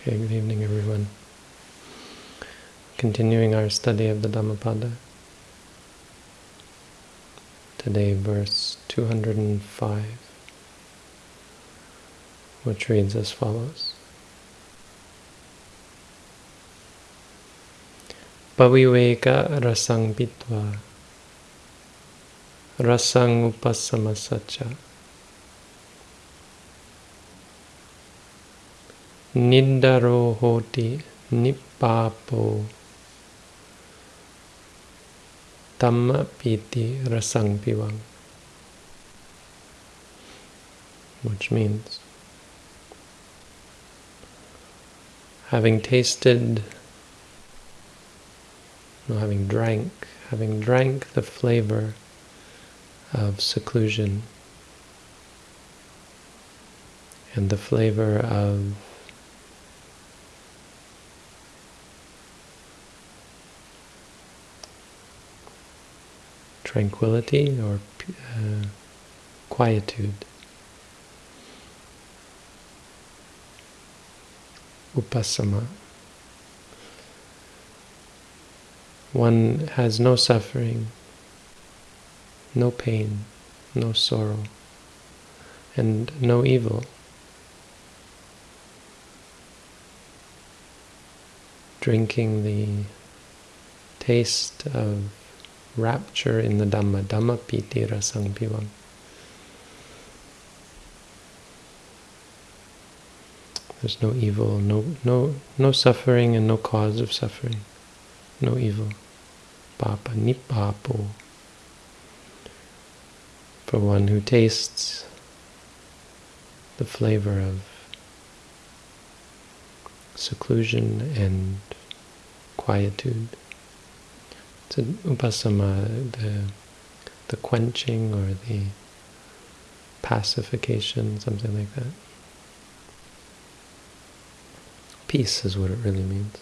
Okay, good evening everyone. Continuing our study of the Dhammapada. Today verse 205, which reads as follows. Paviveka rasang pitva rasang upasamasacha Nidaro hoti nippapo tamma piti rasang pivang which means having tasted no, having drank having drank the flavor of seclusion and the flavor of tranquility or uh, quietude. Upasama. One has no suffering, no pain, no sorrow, and no evil. Drinking the taste of rapture in the Dhamma, Dhamma piti rasang. There's no evil, no no no suffering and no cause of suffering. No evil. Papa nipapo. For one who tastes the flavor of seclusion and quietude. So upasama, the, the quenching or the pacification, something like that. Peace is what it really means.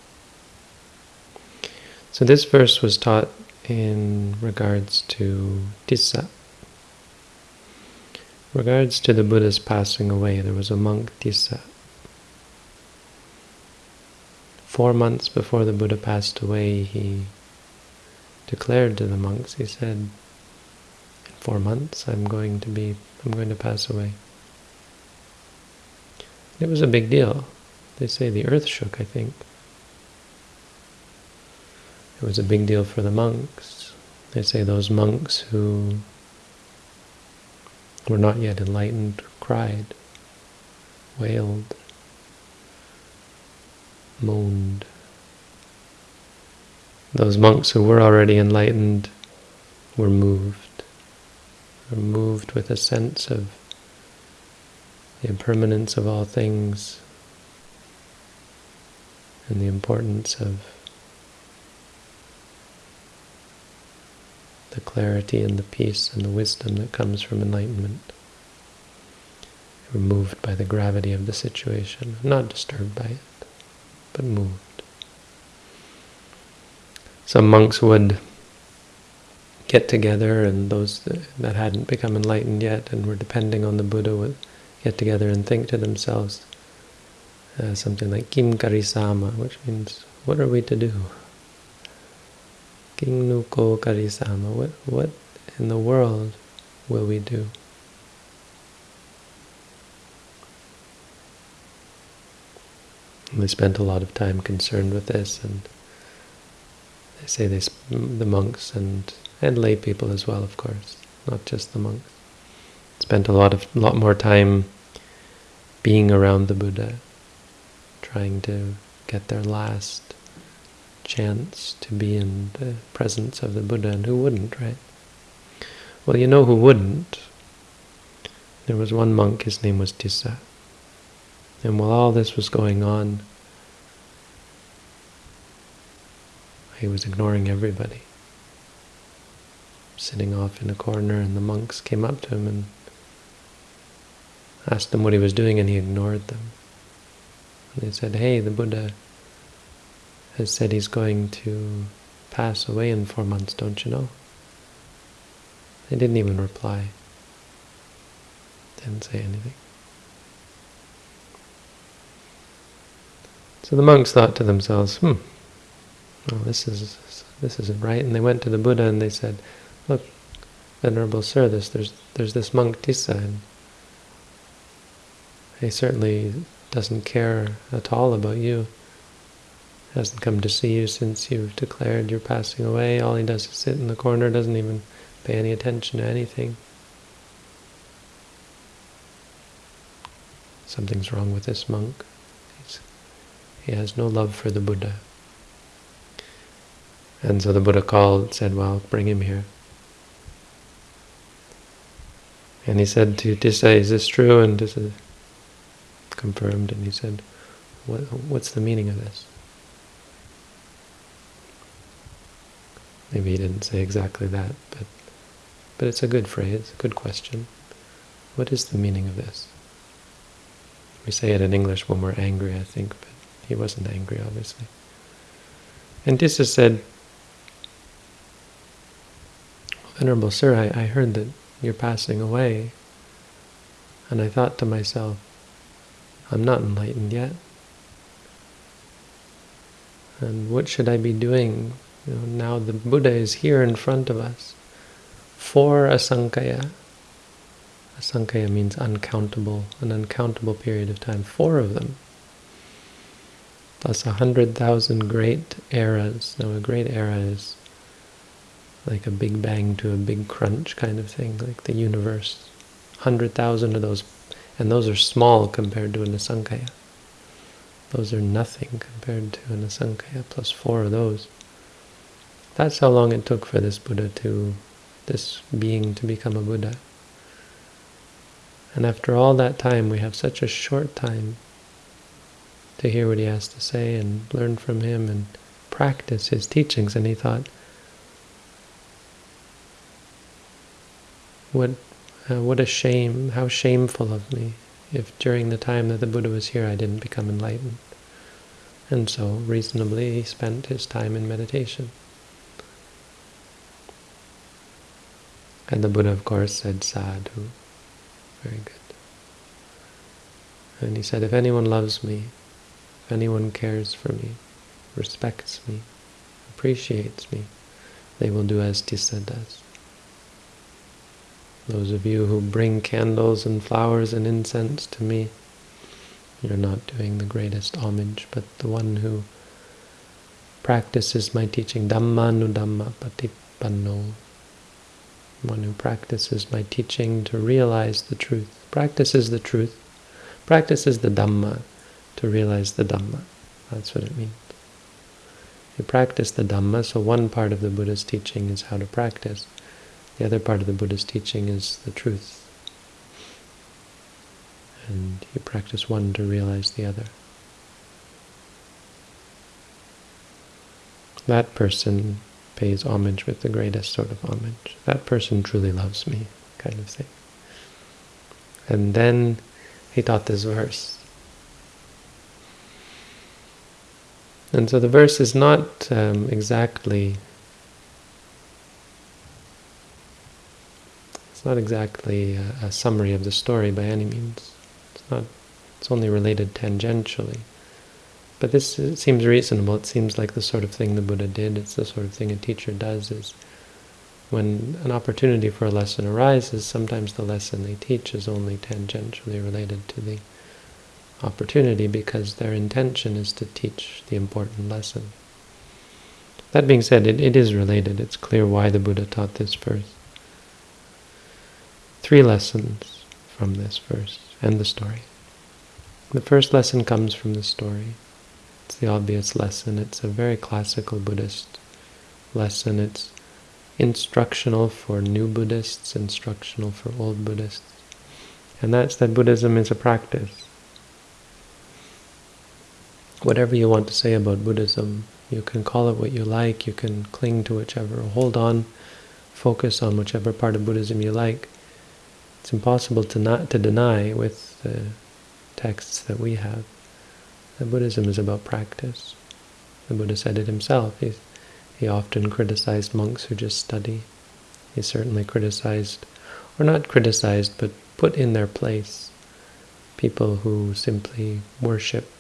So this verse was taught in regards to Tissa. Regards to the Buddha's passing away, there was a monk Tissa. Four months before the Buddha passed away, he declared to the monks, he said, in four months I'm going to be, I'm going to pass away. It was a big deal. They say the earth shook, I think. It was a big deal for the monks. They say those monks who were not yet enlightened cried, wailed, moaned, those monks who were already enlightened were moved, were moved with a sense of the impermanence of all things and the importance of the clarity and the peace and the wisdom that comes from enlightenment. Were moved by the gravity of the situation, not disturbed by it, but moved. Some monks would get together and those that hadn't become enlightened yet and were depending on the Buddha would get together and think to themselves uh, something like Kim Karisama, which means, what are we to do? King Nuko Karisama, what, what in the world will we do? And they spent a lot of time concerned with this and they say this, the monks and and lay people as well, of course, not just the monks. Spent a lot of lot more time being around the Buddha, trying to get their last chance to be in the presence of the Buddha, and who wouldn't, right? Well, you know who wouldn't. There was one monk, his name was Tissa. And while all this was going on, He was ignoring everybody. Sitting off in a corner and the monks came up to him and asked him what he was doing and he ignored them. And they said, hey, the Buddha has said he's going to pass away in four months, don't you know? They didn't even reply. Didn't say anything. So the monks thought to themselves, hmm, well, this is this isn't right. And they went to the Buddha and they said, look, Venerable Sir, there's, there's, there's this monk Tissa, and he certainly doesn't care at all about you. Hasn't come to see you since you've declared you're passing away. All he does is sit in the corner, doesn't even pay any attention to anything. Something's wrong with this monk. He's, he has no love for the Buddha. And so the Buddha called, said, well, bring him here. And he said to Tissa, is this true? And Tissa confirmed, and he said, what, what's the meaning of this? Maybe he didn't say exactly that, but but it's a good phrase, a good question. What is the meaning of this? We say it in English when we're angry, I think, but he wasn't angry, obviously. And Tissa said, Venerable Sir, I, I heard that you're passing away. And I thought to myself, I'm not enlightened yet. And what should I be doing? You know, now the Buddha is here in front of us. Four asankaya. Asankaya means uncountable, an uncountable period of time. Four of them. Plus a hundred thousand great eras. Now a great era is like a big bang to a big crunch kind of thing, like the universe. Hundred thousand of those, and those are small compared to an asankaya. Those are nothing compared to an asankaya, plus four of those. That's how long it took for this Buddha to, this being to become a Buddha. And after all that time, we have such a short time to hear what he has to say and learn from him and practice his teachings. And he thought, What, uh, what a shame, how shameful of me if during the time that the Buddha was here I didn't become enlightened. And so, reasonably, he spent his time in meditation. And the Buddha, of course, said sadhu. Very good. And he said, if anyone loves me, if anyone cares for me, respects me, appreciates me, they will do as Tissa does. Those of you who bring candles and flowers and incense to me, you're not doing the greatest homage, but the one who practices my teaching, Dhammanu Dhamma Patipanno, one who practices my teaching to realize the truth, practices the truth, practices the Dhamma to realize the Dhamma. That's what it means. You practice the Dhamma, so one part of the Buddha's teaching is how to practice. The other part of the Buddha's teaching is the truth. And you practice one to realize the other. That person pays homage with the greatest sort of homage. That person truly loves me, kind of thing. And then he taught this verse. And so the verse is not um, exactly It's not exactly a, a, summary of the story by any means. It's not. It's only related tangentially. But this uh, seems reasonable. It seems like the sort of thing the Buddha did. It's the sort of thing a teacher does. Is when an opportunity for a lesson arises, sometimes the lesson they teach is only tangentially related to the opportunity because their intention is to teach the important lesson. That being said, it, it is related. It's clear why the Buddha taught this first three lessons from this verse and the story. The first lesson comes from the story. It's the obvious lesson. It's a very classical Buddhist lesson. It's instructional for new Buddhists, instructional for old Buddhists. And that's that Buddhism is a practice. Whatever you want to say about Buddhism, you can call it what you like, you can cling to whichever, hold on, focus on whichever part of Buddhism you like. It's impossible to not to deny with the texts that we have that Buddhism is about practice. The Buddha said it himself. He, he often criticized monks who just study. He certainly criticized, or not criticized, but put in their place people who simply worship.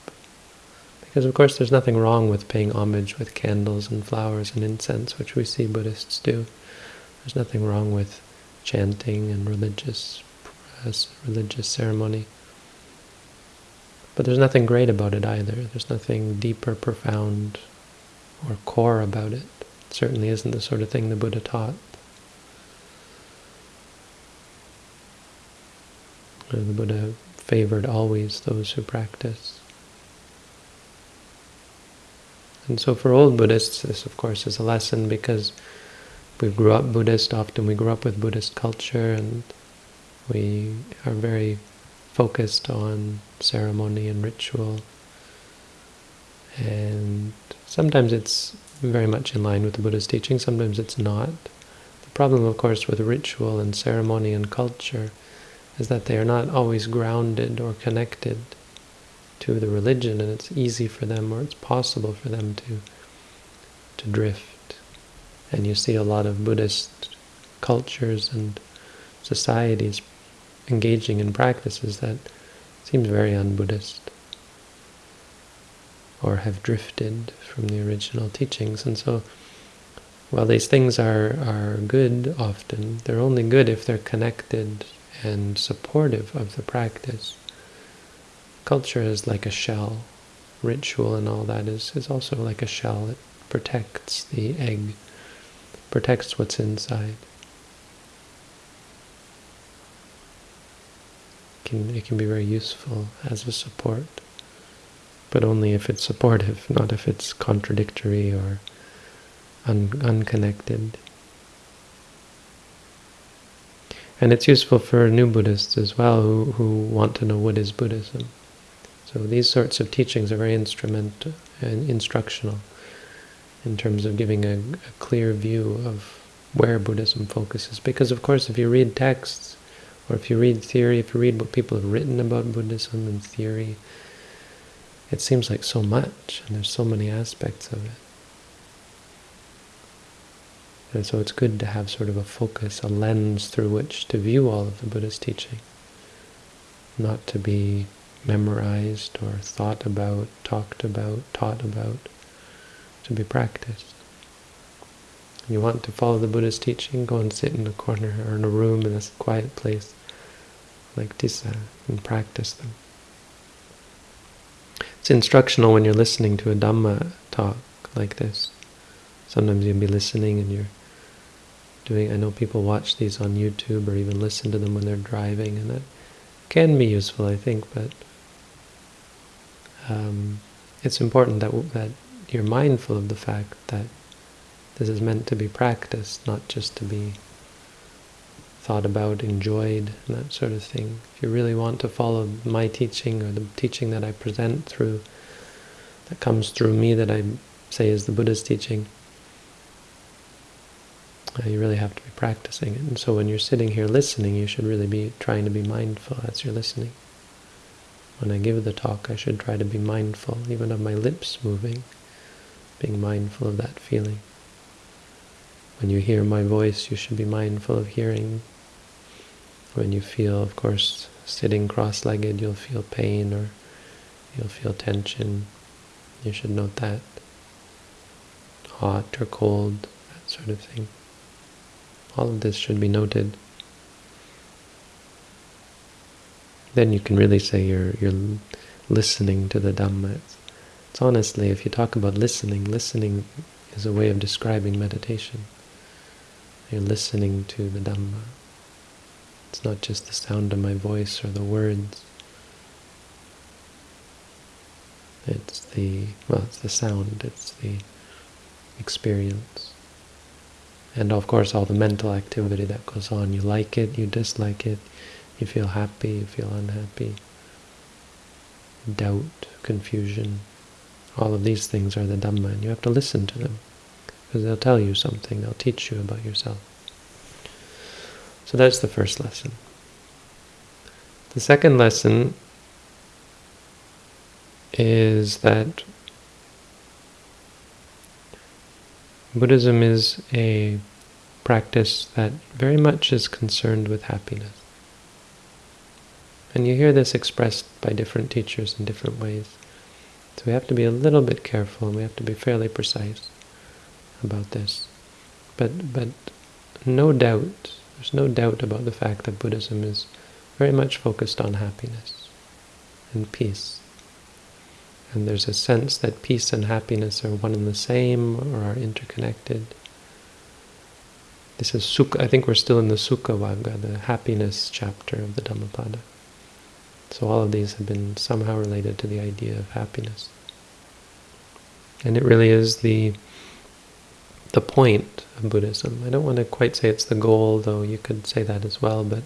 Because of course there's nothing wrong with paying homage with candles and flowers and incense, which we see Buddhists do. There's nothing wrong with chanting and religious religious ceremony. But there's nothing great about it either. There's nothing deeper, profound or core about it. It certainly isn't the sort of thing the Buddha taught. The Buddha favored always those who practice. And so for old Buddhists, this of course is a lesson because we grew up Buddhist, often we grew up with Buddhist culture and we are very focused on ceremony and ritual. And sometimes it's very much in line with the Buddha's teaching, sometimes it's not. The problem, of course, with ritual and ceremony and culture is that they are not always grounded or connected to the religion, and it's easy for them, or it's possible for them to to drift. And you see a lot of Buddhist cultures and societies engaging in practices that seems very un-Buddhist or have drifted from the original teachings. And so, while these things are, are good often, they're only good if they're connected and supportive of the practice. Culture is like a shell. Ritual and all that is, is also like a shell. It protects the egg, protects what's inside. It can, it can be very useful as a support, but only if it's supportive, not if it's contradictory or un unconnected. And it's useful for new Buddhists as well who, who want to know what is Buddhism. So these sorts of teachings are very instrumental and uh, instructional in terms of giving a, a clear view of where Buddhism focuses. Because of course if you read texts, or if you read theory, if you read what people have written about Buddhism and theory, it seems like so much, and there's so many aspects of it. And so it's good to have sort of a focus, a lens through which to view all of the Buddha's teaching. Not to be memorized or thought about, talked about, taught about, to be practiced. You want to follow the Buddha's teaching, go and sit in a corner or in a room in a quiet place like Tissa and practice them. It's instructional when you're listening to a Dhamma talk like this. Sometimes you'll be listening and you're doing, I know people watch these on YouTube or even listen to them when they're driving, and that can be useful, I think, but um, it's important that, that you're mindful of the fact that this is meant to be practiced, not just to be thought about, enjoyed, and that sort of thing. If you really want to follow my teaching or the teaching that I present through, that comes through me that I say is the Buddha's teaching, uh, you really have to be practicing it. And so when you're sitting here listening, you should really be trying to be mindful as you're listening. When I give the talk, I should try to be mindful, even of my lips moving, being mindful of that feeling. When you hear my voice, you should be mindful of hearing. When you feel, of course, sitting cross-legged, you'll feel pain or you'll feel tension. You should note that. Hot or cold, that sort of thing. All of this should be noted. Then you can really say you're you're listening to the Dhamma. It's, honestly, if you talk about listening, listening is a way of describing meditation. You're listening to the Dhamma. It's not just the sound of my voice or the words. It's the, well, it's the sound, it's the experience. And of course all the mental activity that goes on. You like it, you dislike it, you feel happy, you feel unhappy. Doubt, confusion, all of these things are the Dhamma, and you have to listen to them. Because they'll tell you something, they'll teach you about yourself. So that's the first lesson. The second lesson is that Buddhism is a practice that very much is concerned with happiness. And you hear this expressed by different teachers in different ways. So we have to be a little bit careful and we have to be fairly precise about this. But, but no doubt, there's no doubt about the fact that Buddhism is very much focused on happiness and peace. And there's a sense that peace and happiness are one and the same or are interconnected. This is Sukha, I think we're still in the Sukha Vagga, the happiness chapter of the Dhammapada. So all of these have been somehow related to the idea of happiness. And it really is the the point of Buddhism. I don't want to quite say it's the goal, though you could say that as well, but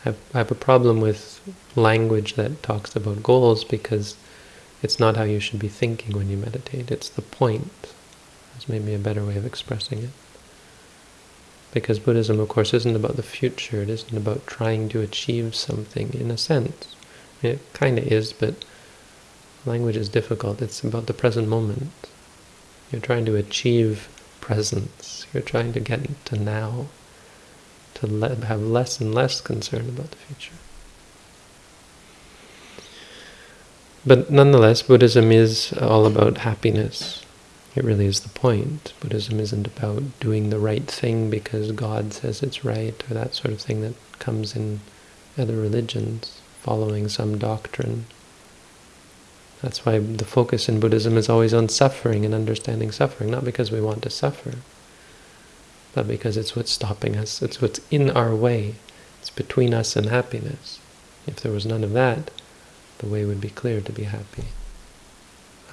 I have, I have a problem with language that talks about goals because it's not how you should be thinking when you meditate. It's the point. That's maybe a better way of expressing it. Because Buddhism, of course, isn't about the future. It isn't about trying to achieve something in a sense. It kind of is, but language is difficult. It's about the present moment. You're trying to achieve presence. You're trying to get to now, to have less and less concern about the future. But nonetheless, Buddhism is all about happiness. It really is the point. Buddhism isn't about doing the right thing because God says it's right, or that sort of thing that comes in other religions, following some doctrine. That's why the focus in Buddhism is always on suffering and understanding suffering, not because we want to suffer, but because it's what's stopping us, it's what's in our way, it's between us and happiness. If there was none of that, the way would be clear to be happy.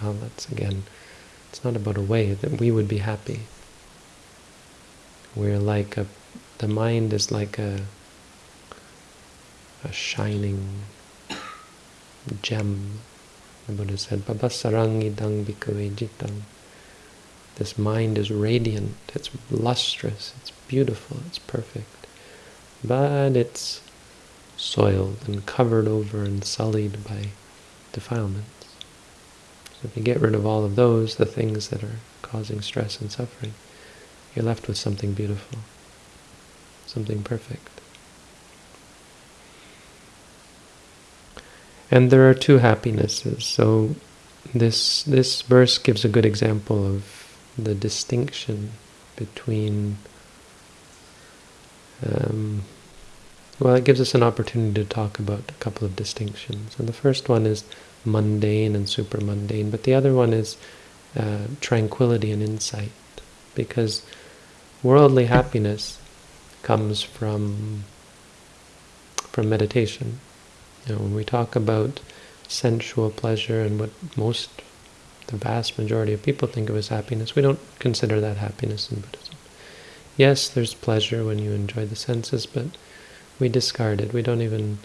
Well, that's again, it's not about a way that we would be happy. We're like a, the mind is like a, a shining gem. The Buddha said, Babasarang idang bhikkhave jitang. This mind is radiant, it's lustrous, it's beautiful, it's perfect. But it's soiled and covered over and sullied by defilements. If you get rid of all of those, the things that are causing stress and suffering, you're left with something beautiful, something perfect. And there are two happinesses. So this this verse gives a good example of the distinction between um, well, it gives us an opportunity to talk about a couple of distinctions. And the first one is mundane and super mundane, but the other one is uh, tranquility and insight. Because worldly happiness comes from from meditation. You know, when we talk about sensual pleasure and what most, the vast majority of people think of as happiness, we don't consider that happiness in Buddhism. Yes, there's pleasure when you enjoy the senses, but we discard it. We don't even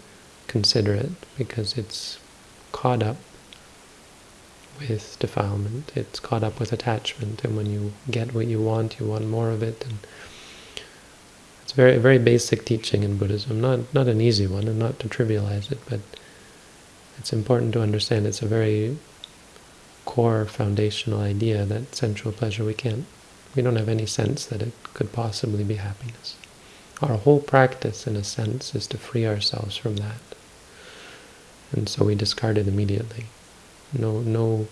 consider it because it's caught up with defilement. It's caught up with attachment, and when you get what you want, you want more of it. And it's very, very basic teaching in Buddhism. Not not an easy one, and not to trivialize it, but it's important to understand. It's a very core foundational idea that sensual pleasure we can't. We don't have any sense that it could possibly be happiness. Our whole practice, in a sense, is to free ourselves from that. And so we discard it immediately. No, no,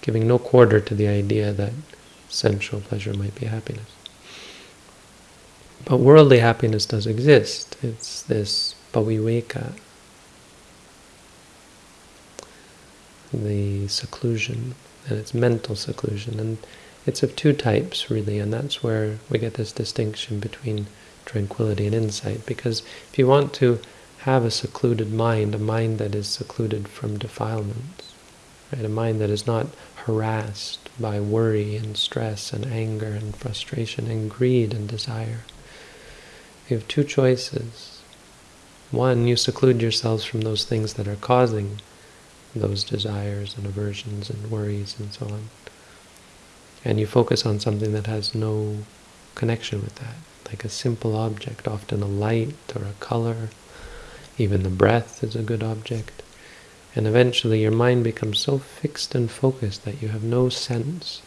giving no quarter to the idea that sensual pleasure might be happiness. But worldly happiness does exist. It's this paviveka, the seclusion, and it's mental seclusion. And it's of two types, really, and that's where we get this distinction between tranquility and insight. Because if you want to have a secluded mind, a mind that is secluded from defilements, right? a mind that is not harassed by worry and stress and anger and frustration and greed and desire, you have two choices. One, you seclude yourselves from those things that are causing those desires and aversions and worries and so on. And you focus on something that has no connection with that like a simple object, often a light or a color. Even the breath is a good object. And eventually your mind becomes so fixed and focused that you have no sense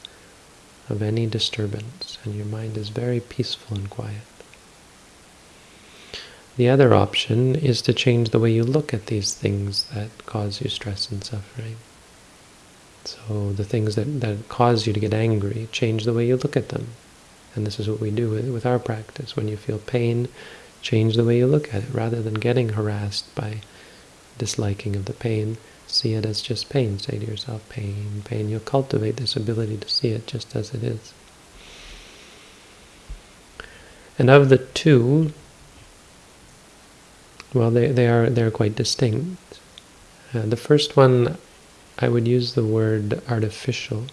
of any disturbance, and your mind is very peaceful and quiet. The other option is to change the way you look at these things that cause you stress and suffering. So the things that, that cause you to get angry, change the way you look at them. And this is what we do with, with our practice. When you feel pain, change the way you look at it. Rather than getting harassed by disliking of the pain, see it as just pain. Say to yourself, pain, pain. You'll cultivate this ability to see it just as it is. And of the two, well, they, they are they're quite distinct. Uh, the first one, I would use the word artificial.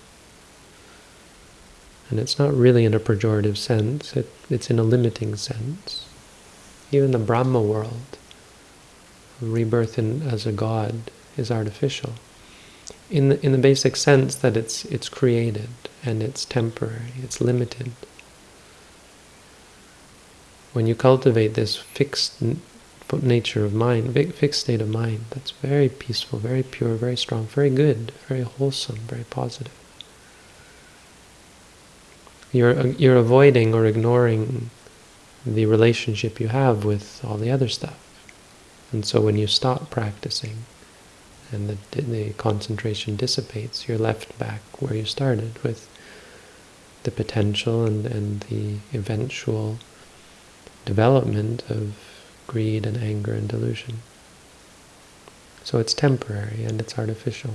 And it's not really in a pejorative sense, it, it's in a limiting sense. Even the Brahma world, rebirth in, as a god, is artificial. In the, in the basic sense that it's, it's created and it's temporary, it's limited when you cultivate this fixed nature of mind, fixed state of mind, that's very peaceful, very pure, very strong, very good, very wholesome, very positive. You're, uh, you're avoiding or ignoring the relationship you have with all the other stuff. And so when you stop practicing and the, the concentration dissipates, you're left back where you started with the potential and, and the eventual development of greed and anger and delusion. So it's temporary and it's artificial.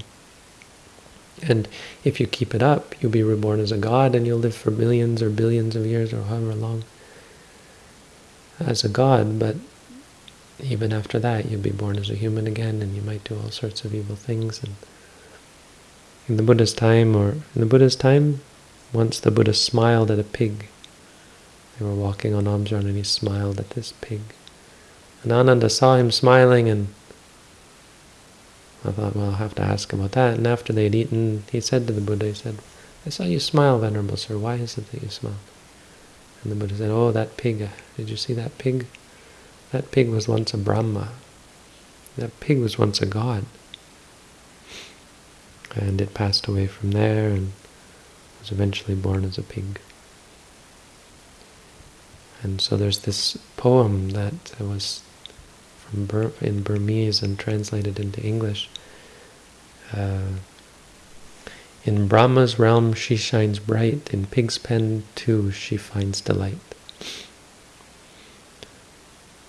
And if you keep it up, you'll be reborn as a god and you'll live for millions or billions of years or however long as a god, but even after that you'd be born as a human again and you might do all sorts of evil things. And in the Buddha's time, or in the Buddha's time, once the Buddha smiled at a pig they were walking on Amjan and he smiled at this pig. And Ananda saw him smiling and I thought, well, I'll have to ask about that. And after they'd eaten, he said to the Buddha, he said, I saw you smile, Venerable Sir. Why is it that you smile? And the Buddha said, oh, that pig. Did you see that pig? That pig was once a Brahma. That pig was once a god. And it passed away from there and was eventually born as a pig. And so there's this poem that was from Bur in Burmese and translated into English. Uh, in Brahma's realm she shines bright, in pig's pen too she finds delight.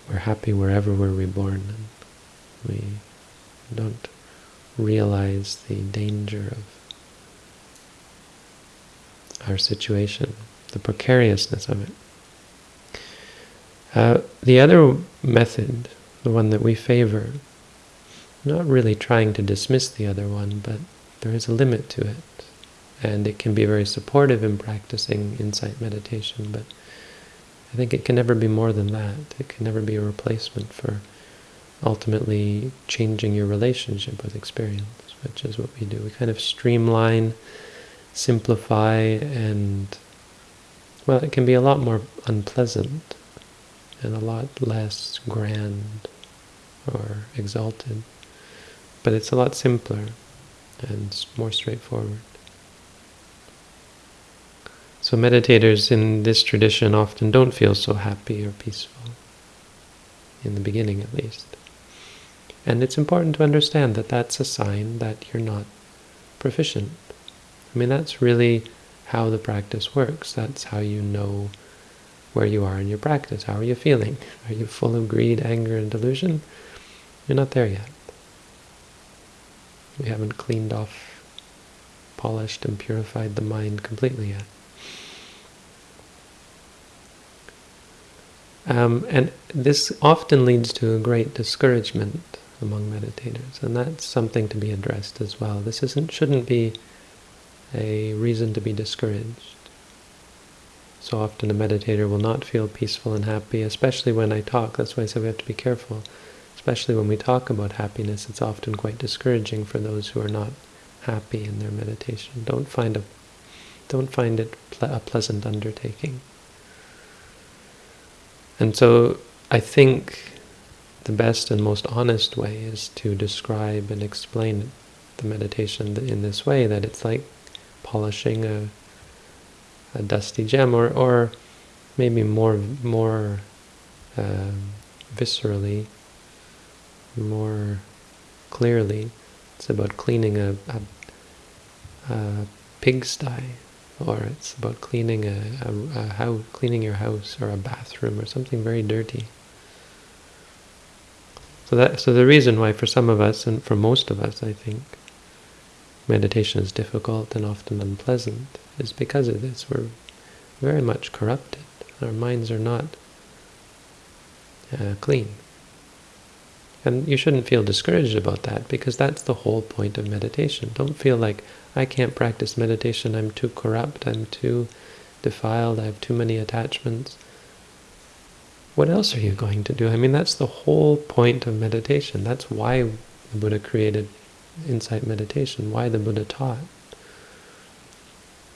We're happy wherever we're reborn. We don't realize the danger of our situation, the precariousness of it. Uh, the other method, the one that we favor, not really trying to dismiss the other one, but there is a limit to it. And it can be very supportive in practicing insight meditation, but I think it can never be more than that. It can never be a replacement for ultimately changing your relationship with experience, which is what we do. We kind of streamline, simplify, and, well, it can be a lot more unpleasant and a lot less grand or exalted. But it's a lot simpler and more straightforward. So meditators in this tradition often don't feel so happy or peaceful, in the beginning at least. And it's important to understand that that's a sign that you're not proficient. I mean, that's really how the practice works. That's how you know where you are in your practice. How are you feeling? Are you full of greed, anger, and delusion? You're not there yet. You haven't cleaned off, polished, and purified the mind completely yet. Um, and this often leads to a great discouragement among meditators, and that's something to be addressed as well. This isn't shouldn't be a reason to be discouraged. So often a meditator will not feel peaceful and happy, especially when I talk. That's why I say we have to be careful. Especially when we talk about happiness, it's often quite discouraging for those who are not happy in their meditation. Don't find a, don't find it ple a pleasant undertaking. And so I think the best and most honest way is to describe and explain the meditation in this way, that it's like polishing a a dusty gem, or or maybe more more uh, viscerally, more clearly, it's about cleaning a, a a pigsty, or it's about cleaning a, a, a house, cleaning your house or a bathroom or something very dirty. So that so the reason why for some of us and for most of us, I think, meditation is difficult and often unpleasant is because of this. We're very much corrupted. Our minds are not uh, clean. And you shouldn't feel discouraged about that because that's the whole point of meditation. Don't feel like, I can't practice meditation, I'm too corrupt, I'm too defiled, I have too many attachments. What else are you going to do? I mean, that's the whole point of meditation. That's why the Buddha created insight meditation, why the Buddha taught.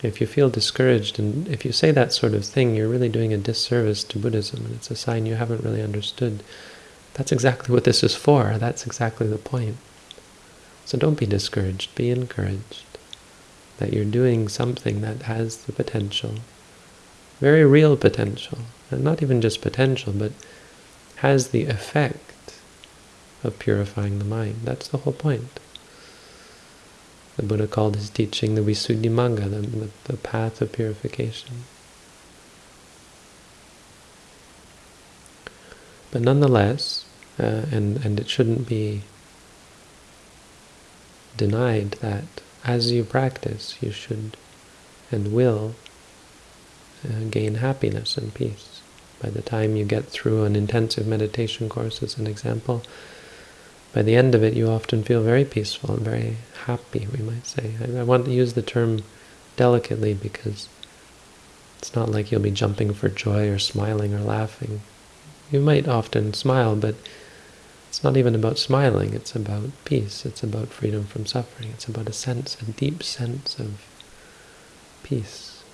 If you feel discouraged and if you say that sort of thing, you're really doing a disservice to Buddhism and it's a sign you haven't really understood. That's exactly what this is for. That's exactly the point. So don't be discouraged, be encouraged that you're doing something that has the potential, very real potential, and not even just potential, but has the effect of purifying the mind. That's the whole point. The Buddha called his teaching the Visuddhimagga, the, the, the path of purification. But nonetheless, uh, and, and it shouldn't be denied that as you practice, you should and will uh, gain happiness and peace. By the time you get through an intensive meditation course, as an example, by the end of it, you often feel very peaceful and very happy, we might say. I, I want to use the term delicately because it's not like you'll be jumping for joy or smiling or laughing. You might often smile, but it's not even about smiling, it's about peace, it's about freedom from suffering, it's about a sense, a deep sense of peace,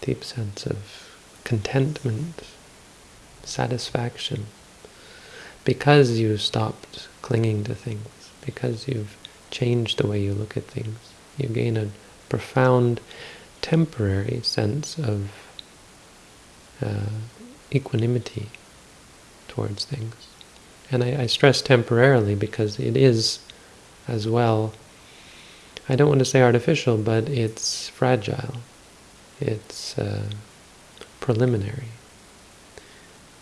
deep sense of contentment, satisfaction, because you stopped clinging to things, because you've changed the way you look at things, you gain a profound temporary sense of uh, equanimity towards things. And I, I stress temporarily because it is as well, I don't want to say artificial, but it's fragile. It's uh, preliminary.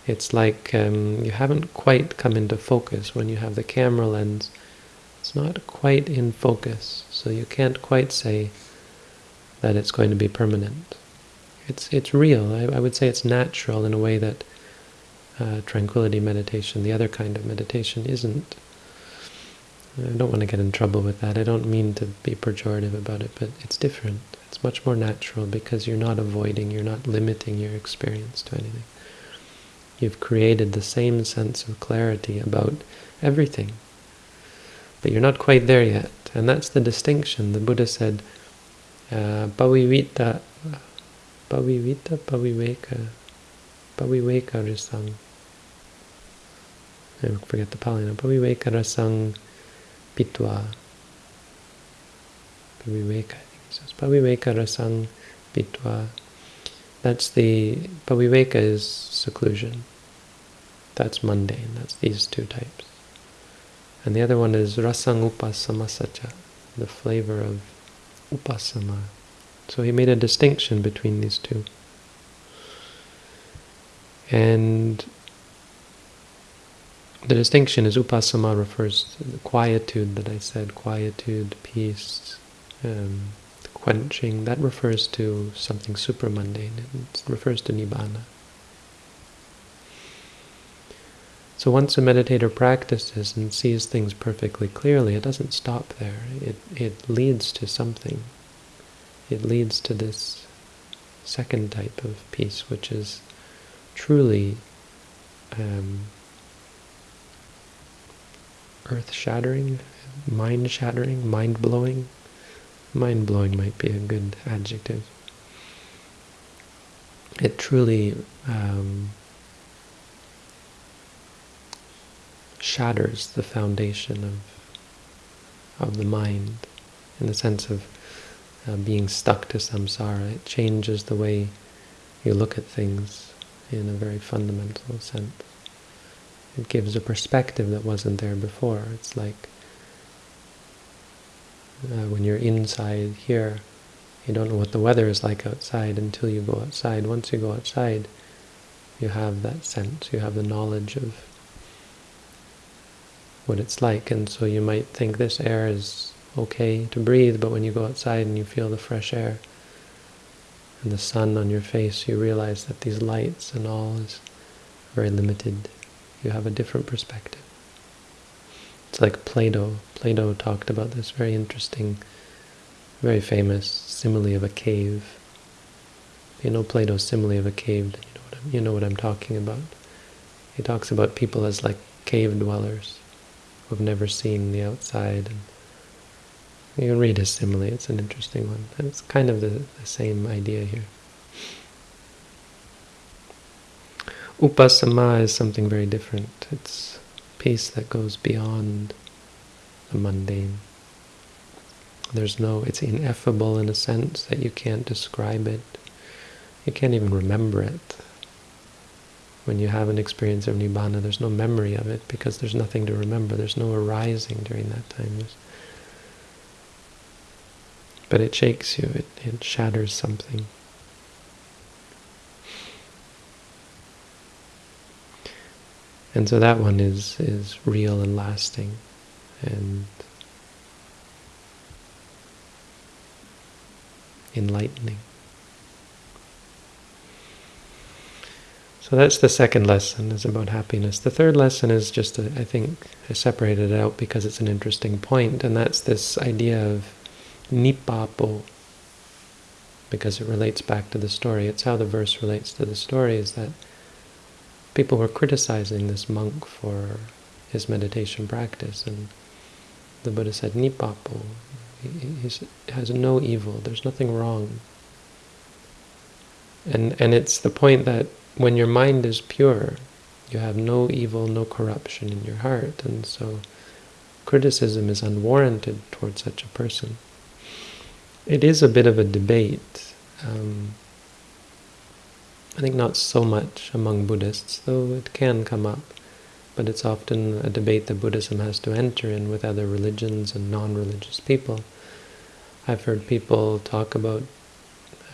It's like um, you haven't quite come into focus when you have the camera lens. It's not quite in focus, so you can't quite say that it's going to be permanent. It's it's real. I, I would say it's natural in a way that uh, tranquility meditation, the other kind of meditation, isn't. I don't want to get in trouble with that. I don't mean to be pejorative about it, but it's different. It's much more natural because you're not avoiding, you're not limiting your experience to anything. You've created the same sense of clarity about everything. But you're not quite there yet. And that's the distinction. The Buddha said, uh, Pavivita, Paviveka, Paviveka Risang. I forget the Pali now. Paviveka rasang pitva. Paviveka, I think it says. Paviveka rasang pitwa. That's the, Paviveka is seclusion. That's mundane. That's these two types. And the other one is rasang upasamasacha, the flavor of upasama. So he made a distinction between these two. And the distinction is upasama refers to the quietude that I said, quietude, peace, um, quenching. That refers to something super mundane. It refers to nibbana. So once a meditator practices and sees things perfectly clearly, it doesn't stop there. It, it leads to something. It leads to this second type of peace, which is truly um, earth-shattering, mind-shattering, mind-blowing. Mind-blowing might be a good adjective. It truly um, shatters the foundation of of the mind in the sense of uh, being stuck to samsara. It changes the way you look at things in a very fundamental sense. It gives a perspective that wasn't there before. It's like Uh, when you're inside here, you don't know what the weather is like outside until you go outside. Once you go outside, you have that sense, you have the knowledge of what it's like. And so you might think this air is okay to breathe, but when you go outside and you feel the fresh air and the sun on your face, you realize that these lights and all is very limited. You have a different perspective. It's like Plato. Plato talked about this very interesting, very famous simile of a cave. You know Plato's simile of a cave, you know what I'm, you know what I'm talking about. He talks about people as like cave dwellers who have never seen the outside. And you can read his simile, it's an interesting one. And it's kind of the, the same idea here. Upasama is something very different. It's peace that goes beyond the mundane. There's no, it's ineffable in a sense that you can't describe it. You can't even remember it. When you have an experience of Nibbana, there's no memory of it because there's nothing to remember. There's no arising during that time. There's, but it shakes you, it, it shatters something. And so that one is, is real and lasting. And enlightening. So that's the second lesson, is about happiness. The third lesson is just, a, I think, I separated it out because it's an interesting point, and that's this idea of nippapo, because it relates back to the story. It's how the verse relates to the story, is that people were criticizing this monk for his meditation practice, and the Buddha said, Nippapo, he has no evil, there's nothing wrong. And, and it's the point that when your mind is pure, you have no evil, no corruption in your heart, and so criticism is unwarranted towards such a person. It is a bit of a debate. Um, I think not so much among Buddhists, though it can come up. But it's often a debate that Buddhism has to enter in with other religions and non-religious people. I've heard people talk about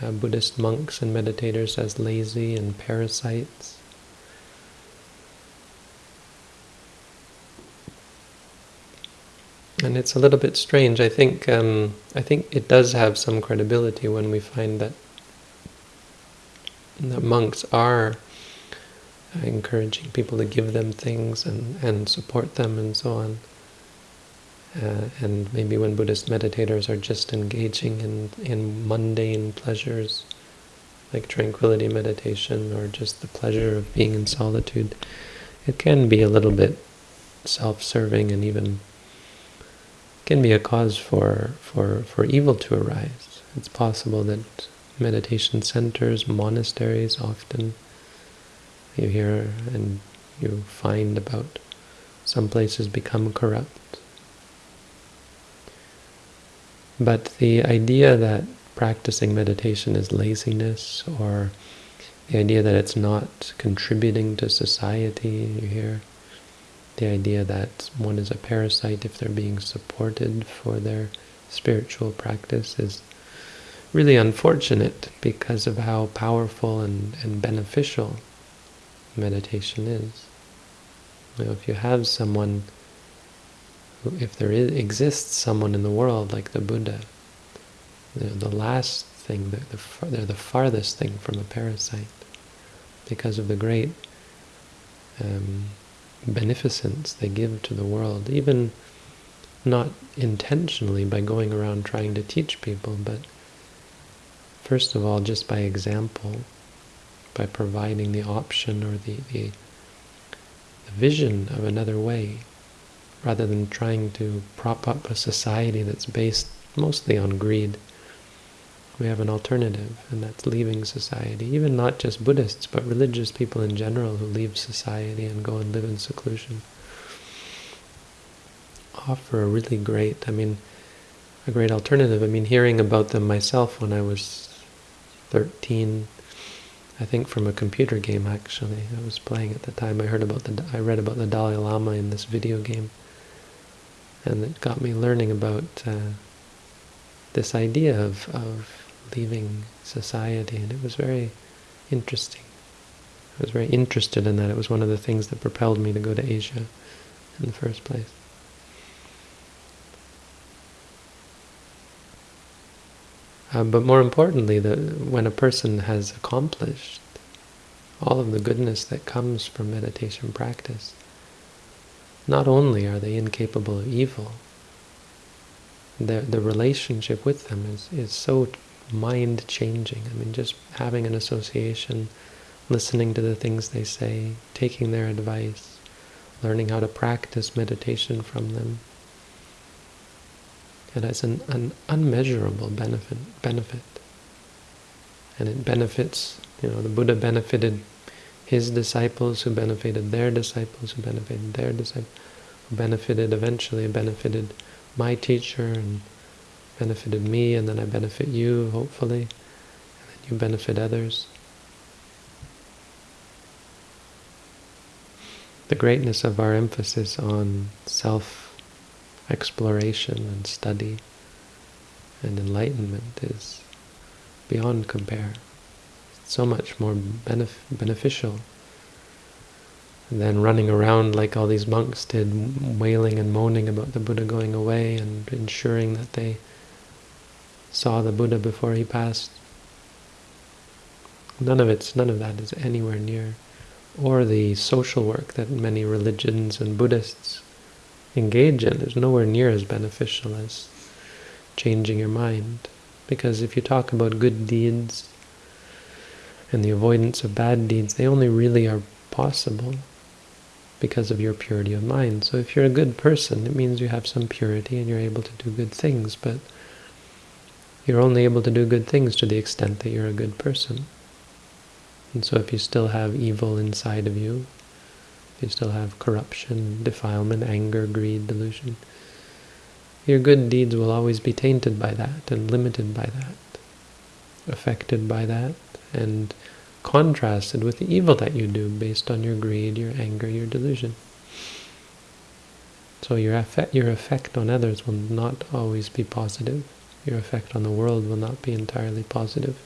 uh, Buddhist monks and meditators as lazy and parasites. And it's a little bit strange. I think um, I think it does have some credibility when we find that the monks are encouraging people to give them things and, and support them and so on. Uh, and maybe when Buddhist meditators are just engaging in, in mundane pleasures, like tranquility meditation or just the pleasure of being in solitude, it can be a little bit self-serving and even can be a cause for, for, for evil to arise. It's possible that meditation centers, monasteries often. You hear and you find about some places become corrupt. But the idea that practicing meditation is laziness or the idea that it's not contributing to society, you hear, the idea that one is a parasite if they're being supported for their spiritual practice is really unfortunate because of how powerful and, and beneficial meditation is. You know, if you have someone, who, if there is, exists someone in the world like the Buddha, the, last thing, the, the, they're the farthest thing from a parasite because of the great um, beneficence they give to the world, even not intentionally by going around trying to teach people, but First of all, just by example, by providing the option or the, the, the vision of another way, rather than trying to prop up a society that's based mostly on greed. We have an alternative, and that's leaving society. Even not just Buddhists, but religious people in general who leave society and go and live in seclusion. Offer a really great, I mean, a great alternative. I mean, hearing about them myself when I was 13, I think from a computer game actually. I was playing at the time. I heard about the I read about the Dalai Lama in this video game, and it got me learning about uh, this idea of, of leaving society, and it was very interesting. I was very interested in that. It was one of the things that propelled me to go to Asia in the first place. Uh, but more importantly, the, when a person has accomplished all of the goodness that comes from meditation practice, not only are they incapable of evil, the, the relationship with them is, is so mind-changing. I mean, just having an association, listening to the things they say, taking their advice, learning how to practice meditation from them, it has an, an unmeasurable benefit, benefit. And it benefits, you know, the Buddha benefited his disciples who benefited their disciples who benefited their disciples who benefited eventually benefited my teacher and benefited me and then I benefit you hopefully and then you benefit others. The greatness of our emphasis on self exploration and study and enlightenment is beyond compare. It's so much more benef beneficial than running around like all these monks did, wailing and moaning about the Buddha going away and ensuring that they saw the Buddha before he passed. None of it's none of that is anywhere near, or the social work that many religions and Buddhists engage in is nowhere near as beneficial as changing your mind. Because if you talk about good deeds and the avoidance of bad deeds, they only really are possible because of your purity of mind. So if you're a good person, it means you have some purity and you're able to do good things, but you're only able to do good things to the extent that you're a good person. And so if you still have evil inside of you, you still have corruption, defilement, anger, greed, delusion. Your good deeds will always be tainted by that and limited by that, affected by that, and contrasted with the evil that you do based on your greed, your anger, your delusion. So your effect, your effect on others will not always be positive. Your effect on the world will not be entirely positive.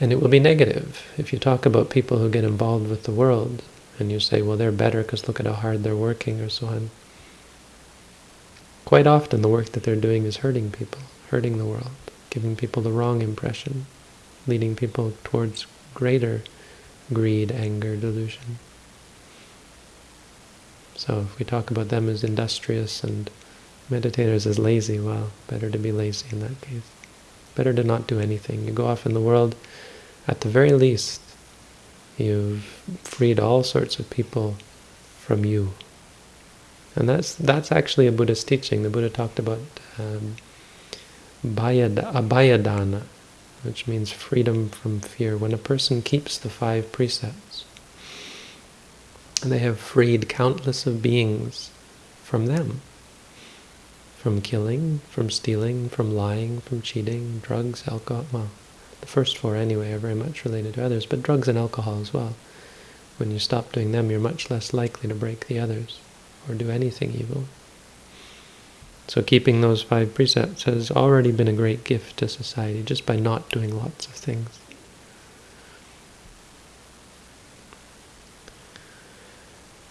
And it will be negative. If you talk about people who get involved with the world, and you say, well, they're better because look at how hard they're working, or so on. Quite often the work that they're doing is hurting people, hurting the world, giving people the wrong impression, leading people towards greater greed, anger, delusion. So if we talk about them as industrious and meditators as lazy, well, better to be lazy in that case. Better to not do anything. You go off in the world, at the very least, you've freed all sorts of people from you. And that's that's actually a Buddhist teaching. The Buddha talked about um, abhayadana, which means freedom from fear. When a person keeps the five precepts, they have freed countless of beings from them, from killing, from stealing, from lying, from cheating, drugs, alcohol, well, the first four anyway are very much related to others, but drugs and alcohol as well. When you stop doing them, you're much less likely to break the others or do anything evil. So keeping those five precepts has already been a great gift to society just by not doing lots of things.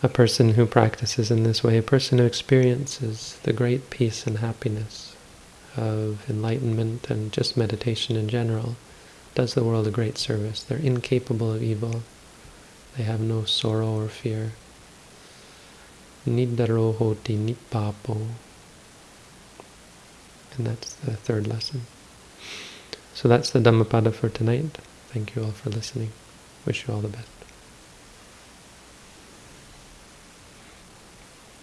A person who practices in this way, a person who experiences the great peace and happiness of enlightenment and just meditation in general, does the world a great service. They're incapable of evil. They have no sorrow or fear. Nidaro nippapo. And that's the third lesson. So that's the Dhammapada for tonight. Thank you all for listening. Wish you all the best.